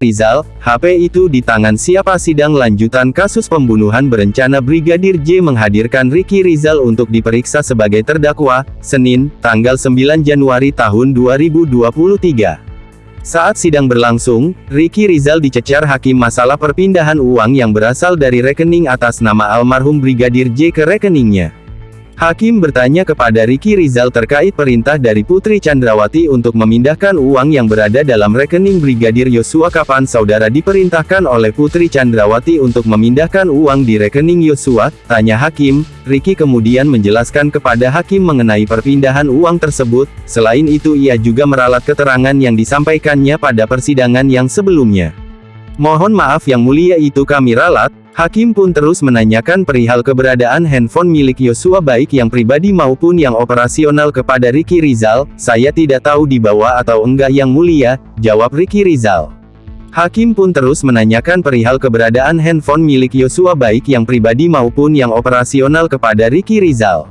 Rizal, HP itu di tangan siapa sidang lanjutan kasus pembunuhan berencana Brigadir J menghadirkan Ricky Rizal untuk diperiksa sebagai terdakwa, Senin, tanggal 9 Januari tahun 2023. Saat sidang berlangsung, Ricky Rizal dicecar hakim masalah perpindahan uang yang berasal dari rekening atas nama almarhum Brigadir J ke rekeningnya. Hakim bertanya kepada Ricky Rizal terkait perintah dari Putri Chandrawati untuk memindahkan uang yang berada dalam rekening Brigadir Yosua kapan saudara diperintahkan oleh Putri Chandrawati untuk memindahkan uang di rekening Yosua, tanya Hakim, Ricky kemudian menjelaskan kepada Hakim mengenai perpindahan uang tersebut, selain itu ia juga meralat keterangan yang disampaikannya pada persidangan yang sebelumnya. Mohon maaf yang mulia itu kami ralat, Hakim pun terus menanyakan perihal keberadaan handphone milik Yosua baik yang pribadi maupun yang operasional kepada Ricky Rizal, saya tidak tahu dibawa atau enggak yang mulia, jawab Ricky Rizal. Hakim pun terus menanyakan perihal keberadaan handphone milik Yosua baik yang pribadi maupun yang operasional kepada Ricky Rizal.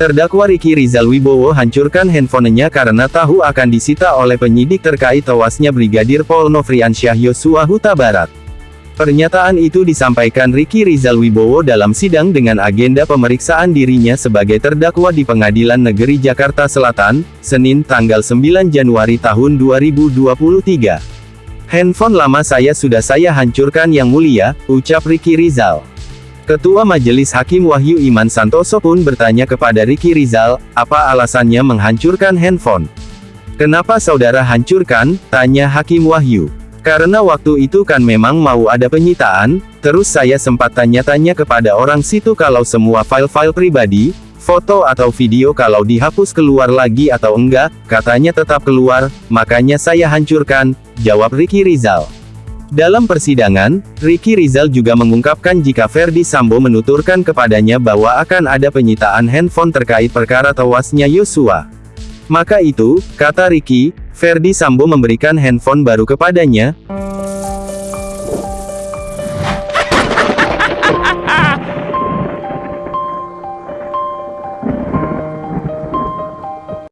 Terdakwa Riki Rizal Wibowo hancurkan handphonenya karena tahu akan disita oleh penyidik terkait tewasnya Brigadir Pol Nofriansyah Yosua Huta Barat. Pernyataan itu disampaikan Riki Rizal Wibowo dalam sidang dengan agenda pemeriksaan dirinya sebagai terdakwa di Pengadilan Negeri Jakarta Selatan, Senin tanggal 9 Januari tahun 2023. Handphone lama saya sudah saya hancurkan yang mulia, ucap Riki Rizal. Ketua Majelis Hakim Wahyu Iman Santoso pun bertanya kepada Ricky Rizal, apa alasannya menghancurkan handphone? Kenapa saudara hancurkan? Tanya Hakim Wahyu. Karena waktu itu kan memang mau ada penyitaan, terus saya sempat tanya-tanya kepada orang situ kalau semua file-file pribadi, foto atau video kalau dihapus keluar lagi atau enggak, katanya tetap keluar, makanya saya hancurkan, jawab Ricky Rizal. Dalam persidangan, Ricky Rizal juga mengungkapkan jika Ferdi Sambo menuturkan kepadanya bahwa akan ada penyitaan handphone terkait perkara tewasnya Yosua. Maka itu, kata Ricky, Ferdi Sambo memberikan handphone baru kepadanya,